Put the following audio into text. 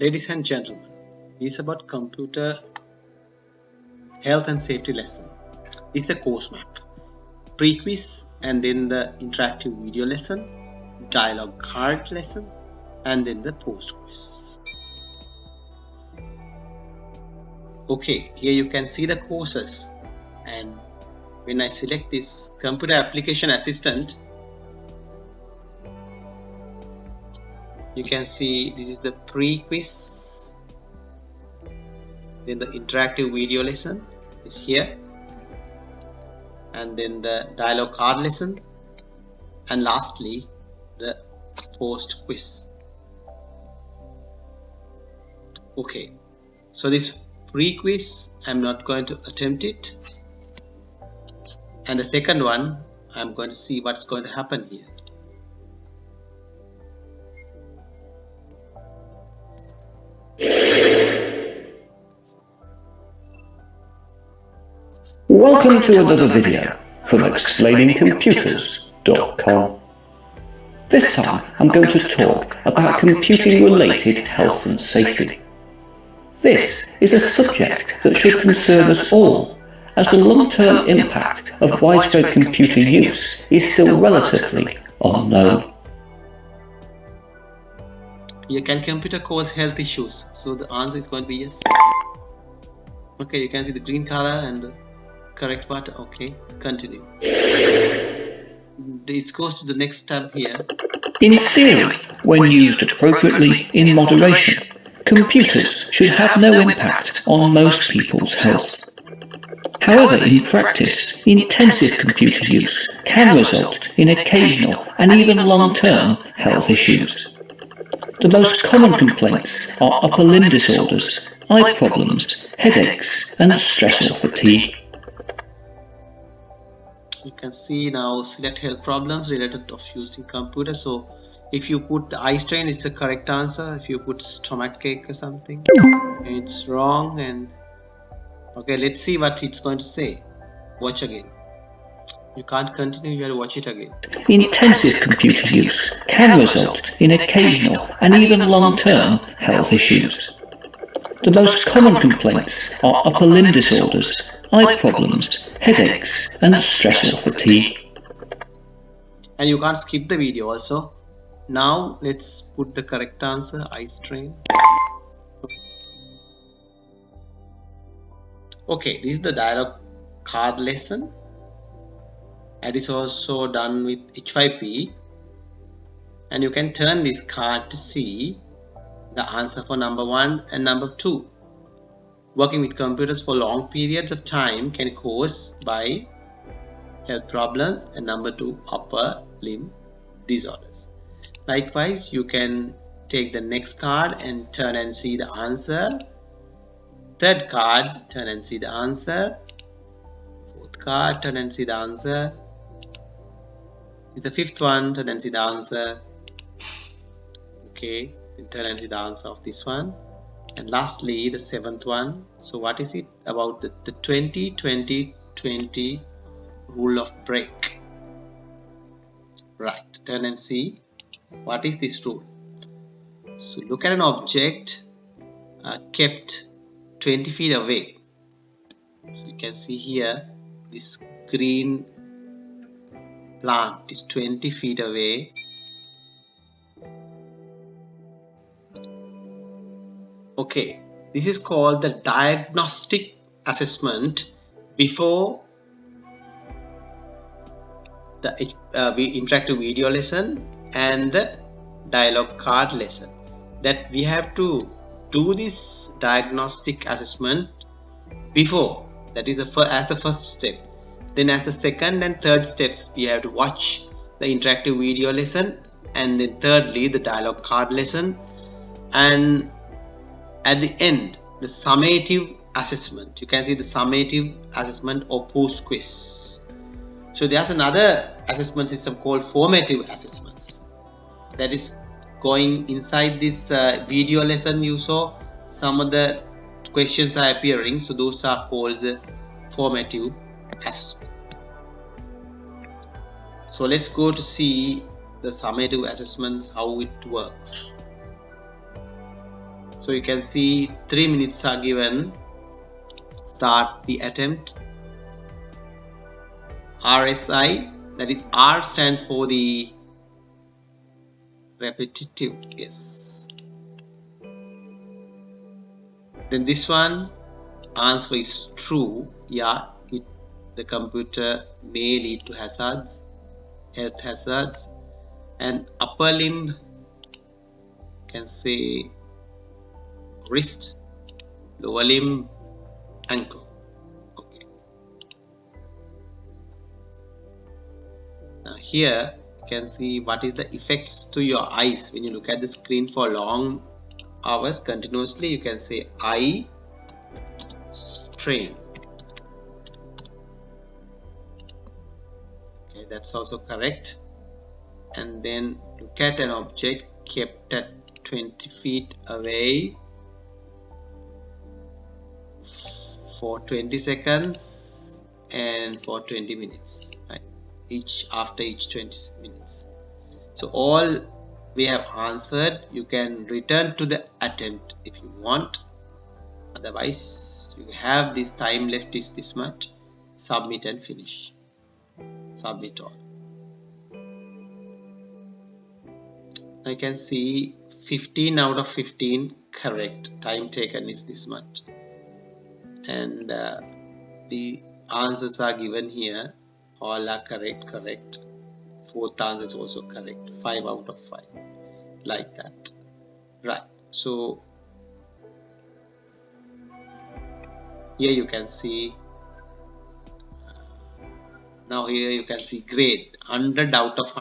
Ladies and gentlemen, this is about computer health and safety lesson. Is the course map. Pre-quiz and then the interactive video lesson, dialogue card lesson, and then the post-quiz. Okay, here you can see the courses and when I select this computer application assistant you can see this is the pre-quiz. Then the interactive video lesson is here. And then the dialogue card lesson. And lastly the post quiz. Okay. So this pre-quiz I'm not going to attempt it. And the second one I'm going to see what's going to happen here Welcome to another video from explainingcomputers.com. This time I'm going to talk about computing related health and safety. This is a subject that should concern us all as the long-term impact of widespread computer use is still relatively unknown. You can computer cause health issues? So the answer is going to be yes. Okay, you can see the green color and the correct part. Okay, continue. Mm-hmm. It goes to the next tab here. In theory, when used appropriately in moderation, computers should have no impact on most people's health. However, in practice, intensive computer use can result in occasional and even long-term health issues. The most common complaints are upper limb disorders, eye problems, headaches and stress or fatigue. You can see now select health problems related of using computer. So if you put the eye strain it's the correct answer. If you put stomach ache or something it's wrong. And okay let's see what it's going to say. Watch again. You can't continue you have to watch it again. Intensive computer use can result in occasional and even long-term health issues the most common complaints are upper limb disorders eye problems headaches and stress or fatigue. And you can't skip the video also. Now let's put the correct answer eye strain. Okay this is the dialogue card lesson. And it's also done with H5P and you can turn this card to see the answer for number one and number two. Working with computers for long periods of time can cause by health problems and number two upper limb disorders. Likewise you can take the next card and turn and see the answer. Third card turn and see the answer. Fourth card turn and see the answer. Is the fifth one turn and see the answer. Okay see the answer of this one. And lastly the seventh one. So what is it about the, the 20 20 20 rule of break? Right turn and see. What is this rule? So look at an object uh, kept 20 feet away. So you can see here this green plant is 20 feet away okay this is called the diagnostic assessment before the uh, interactive video lesson and the dialogue card lesson. That we have to do this diagnostic assessment before. That is the first as the first step. Then as the second and third steps we have to watch the interactive video lesson and then thirdly the dialogue card lesson. And at the end the summative assessment. You can see the summative assessment or post quiz. So there's another assessment system called formative assessments that is going inside this uh, video lesson you saw. Some of the questions are appearing. So those are called the formative assessment. So let's go to see the summative assessments how it works so you can see three minutes are given. Start the attempt. RSI that is R stands for the repetitive yes then this one answer is true. Yeah it, the computer may lead to hazards health hazards. And upper limb can say wrist lower limb ankle. Okay. Now here you can see what is the effects to your eyes. When you look at the screen for long hours continuously you can say eye strain. Okay that's also correct. And then look at an object kept at 20 feet away for 20 seconds and for 20 minutes right? Each after each 20 minutes. So all we have answered you can return to the attempt if you want. Otherwise you have this time left is this much. Submit and finish. Submit all. I can see 15 out of 15 correct. Time taken is this much and uh, the answers are given here. All are correct correct. Fourth answer is also correct. 5 out of 5 like that. Right. So here you can see now here you can see grade. 100 out of